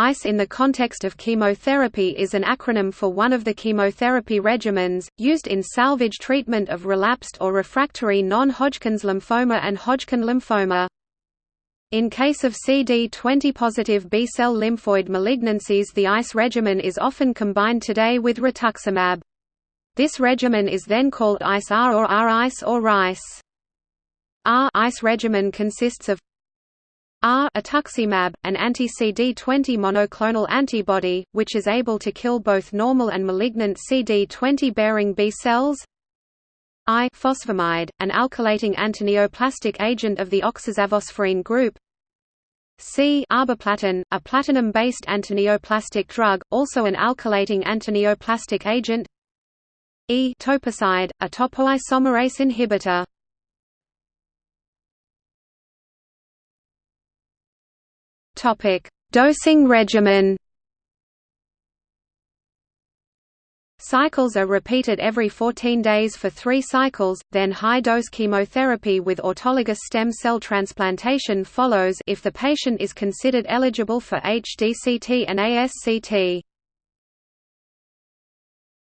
ICE in the context of chemotherapy is an acronym for one of the chemotherapy regimens, used in salvage treatment of relapsed or refractory non-Hodgkin's lymphoma and Hodgkin lymphoma. In case of CD20-positive B-cell lymphoid malignancies the ICE regimen is often combined today with rituximab. This regimen is then called ICE-R or R-ICE or RICE. R-ICE regimen consists of R ituximab, an anti-CD20 monoclonal antibody, which is able to kill both normal and malignant CD20-bearing B cells. I fosfamide, an alkylating antineoplastic agent of the oxazaphosphorine group. C arboplatin, a platinum-based antineoplastic drug, also an alkylating antineoplastic agent. E toposide, a topoisomerase inhibitor Dosing regimen. Cycles are repeated every 14 days for 3 cycles, then high-dose chemotherapy with autologous stem cell transplantation follows if the patient is considered eligible for HDCT and ASCT.